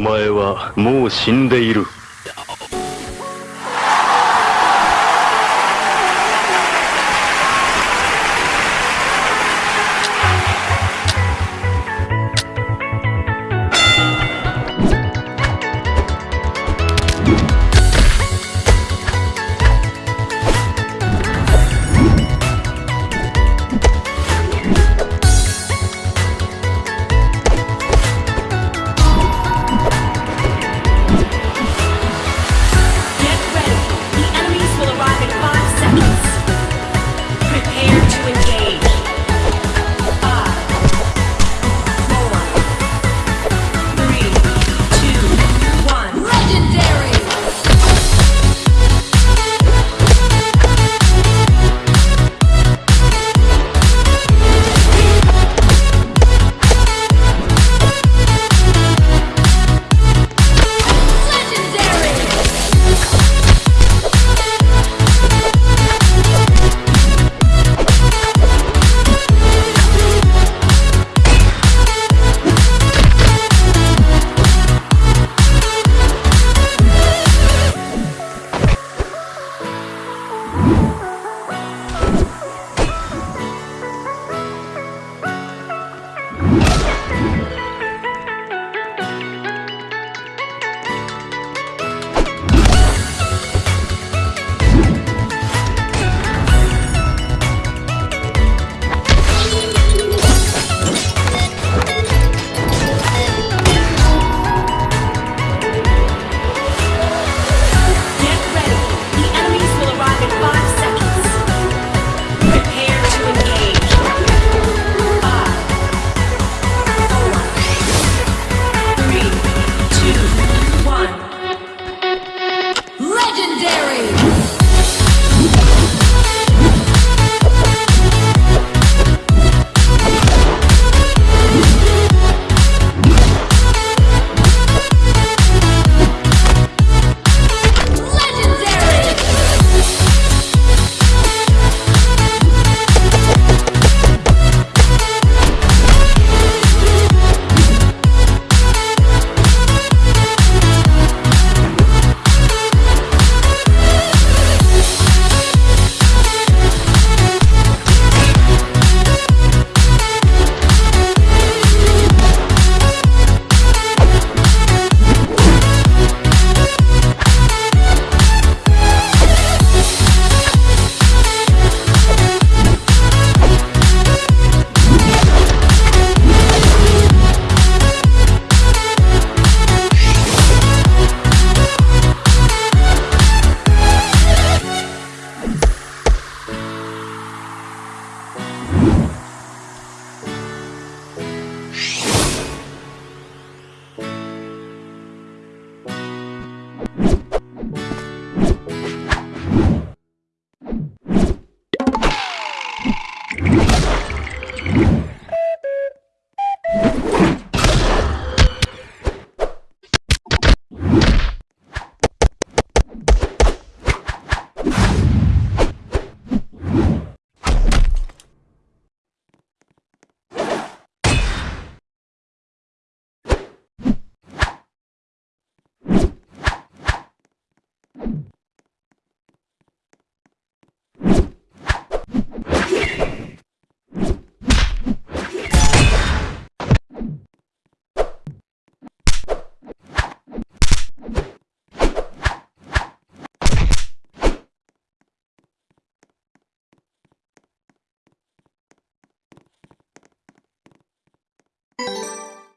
前はもう死んでいる。